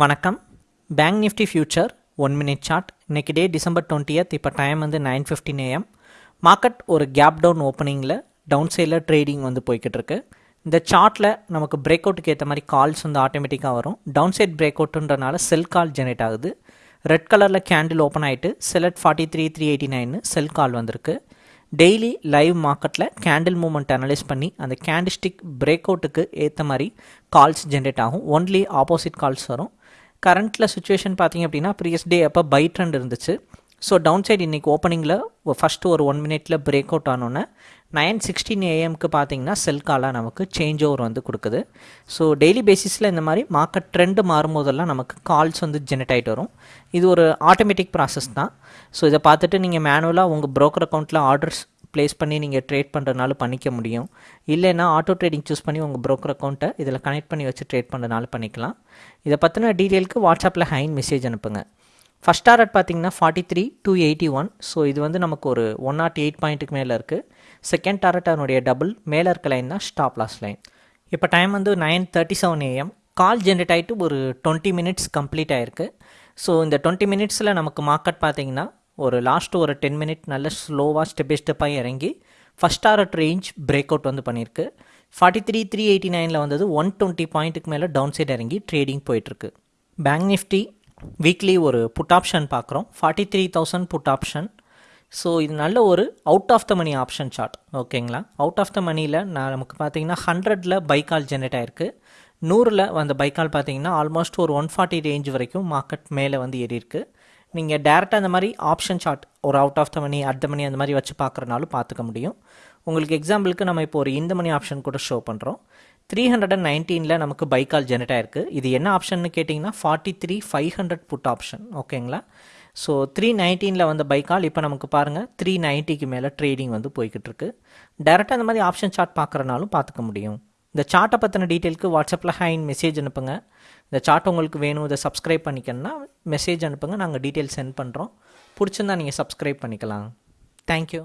வணக்கம். Bank Nifty future one minute chart இன்றைக்கி day December twentieth இப்போ டைம் வந்து நைன் ஃபிஃப்டின் ஏஎம் மார்க்கெட் ஒரு கேப் டவுன் ஓப்பனிங்கில் டவுன் சைடில் ட்ரேடிங் வந்து போய்கிட்டு இருக்கு. இந்த சார்ட்டில் நமக்கு பிரேக் அவுட்டுக்கு ஏற்ற மாதிரி கால்ஸ் வந்து ஆட்டோமேட்டிக்காக வரும். டவுன் சைட் பிரேக் அவுட்டுன்றனால செல் கால் ஜெனரேட் ஆகுது. ரெட் கலரில் கேண்டில் ஓப்பன் ஆகிட்டு sell at forty three three eighty நைன்னு sell call வந்திருக்கு. டெய்லி லைவ் மார்க்கெட்டில் கேண்டில் மூமெண்ட் அனலைஸ் பண்ணி அந்த கேண்டிஸ்டிக் பிரேக் அவுட்டுக்கு ஏற்ற மாதிரி கால்ஸ் ஜென்ரேட் ஆகும். ஒன்லி ஆப்போசிட் கால்ஸ் வரும். கரண்ட்டில் சுச்சுவேஷன் பார்த்தீங்க அப்படின்னா ப்ரீவியஸ் டே அப்போ பை ட்ரெண்ட் இருந்துச்சு. ஸோ டவுன் சைடு இன்றைக்கி ஓப்பனிங்கில் ஃபஸ்ட்டு ஒரு ஒன் மினிட்டில் பிரேக் அவுட் ஆனோன்னே நைன் சிக்ஸ்டீன் ஏஎம்க்கு பார்த்தீங்கன்னா செல் காலாக நமக்கு சேஞ்ச் ஓவர் வந்து கொடுக்குது. ஸோ டெய்லி பேசிஸில் இந்த மாதிரி மார்க்கெட் ட்ரெண்டு மாறும்போதெல்லாம் நமக்கு கால்ஸ் வந்து ஜெனரேட் ஆகிட்டு வரும். இது ஒரு ஆட்டோமேட்டிக் ப்ராசஸ் தான். ஸோ இதை பார்த்துட்டு நீங்கள் மேனுவலாக உங்கள் ப்ரோக்கர் அக்கௌண்ட்டில் ஆர்டர்ஸ் ப்ளேஸ் பண்ணி நீங்கள் ட்ரேட் பண்ணுறதுனால பண்ணிக்க முடியும். இல்லைன்னா ஆட்டோ ட்ரேடிங் சூஸ் பண்ணி உங்கள் ப்ரோக்கர் அக்கௌண்ட்டை இதில் கனெக்ட் பண்ணி வச்சு ட்ரேட் பண்ணுறதுனால பண்ணிக்கலாம். இதை பற்றின டீட்டெயிலுக்கு வாட்ஸ்அப்பில் ஹைன் மெசேஜ் அனுப்புங்க. ஃபஸ்ட் டாரட் பார்த்தீங்கன்னா forty three two eighty one so இது வந்து நமக்கு ஒரு ஒன் நாட் எயிட் பாயிண்ட்டுக்கு மேலே இருக்குது செகண்ட் டாரட் அதனுடைய டபுள் மேலே இருக்க லைன் தான் ஸ்டாப் லாஸ் லைன் இப்போ டைம் வந்து nine thirty seven AM call generate ஆகிட்டு ஒரு டுவெண்ட்டி மினிட்ஸ் கம்ப்ளீட் ஆகிருக்கு ஸோ இந்த டுவெண்ட்டி மினிட்ஸில் நமக்கு மார்க்கெட் பார்த்தீங்கன்னா ஒரு லாஸ்ட் ஒரு டென் மினிட் நல்ல ஸ்லோவாக ஸ்டெப் பை ஸ்டெப்பாக இறங்கி first target range break out வந்து பண்ணியிருக்கு. ஃபார்ட்டி த்ரீ த்ரீ எயிட்டி நைனில் வந்தது ஒன் டுவெண்ட்டி பாயிண்ட்டுக்கு மேலே டவுன் சைடு இறங்கி ட்ரேடிங் போயிட்டுருக்கு. பேங்க் நிஃப்டி வீக்லி ஒரு புட் ஆப்ஷன் பார்க்குறோம் forty three thousand put option so இது நல்ல ஒரு out of the money option chart ஓகேங்களா அவுட் ஆஃப் த மணியில் நான் நமக்கு பார்த்தீங்கன்னா ஹண்ட்ரடில் பைக்கால் ஜென்ரேட் ஆயிருக்கு. நூறில் அந்த பைக்கால் பார்த்தீங்கன்னா ஆல்மோஸ்ட் ஒரு ஒன் ஃபார்ட்டி ரேஞ்ச் வரைக்கும் மார்க்கெட் மேலே வந்து ஏறியிருக்கு. நீங்கள் டேரெக்டாக அந்த மாதிரி ஆப்ஷன் சார்ட் ஒரு out of the money at the money அந்த மாதிரி வச்சு பார்க்குறனாலும் பார்த்துக்க முடியும். உங்களுக்கு எக்ஸாம்பிளுக்கு நம்ம இப்போ ஒரு இந்த மணி ஆப்ஷன் கூட ஷோ பண்ணுறோம் த்ரீ ஹண்ட்ரட் அண்ட் நைன்டீனில் நமக்கு பைக்கால் ஜெனரேட் ஆயிருக்கு. இது என்ன ஆப்ஷன் கேட்டிங்கன்னா forty three five hundred put option ஓகேங்களா ஸோ த்ரீ நைன்டீனில் வந்த பைக்கால் இப்போ நமக்கு பாருங்கள் த்ரீ நைன்ட்டிக்கு மேலே ட்ரேடிங் வந்து போய்கிட்டு இருக்கு. டேரெக்டாக அந்த மாதிரி ஆப்ஷன் சார்ட் பார்க்குறனாலும் பார்த்துக்க முடியும். இந்த சார்ட்டை பற்றின டீட்டெயிலுக்கு வாட்ஸ்அப்பில் ஹைன் மெசேஜ் அனுப்புங்க. இந்த சார்ட் உங்களுக்கு வேணும் இதை சப்ஸ்கிரைப் பண்ணிக்கணும்னா மெசேஜ் அனுப்புங்க. நாங்கள் டீட்டெயில் சென்ட் பண்ணுறோம் பிடிச்சிருந்தா நீங்கள் சப்ஸ்கிரைப் பண்ணிக்கலாம். தேங்க்யூ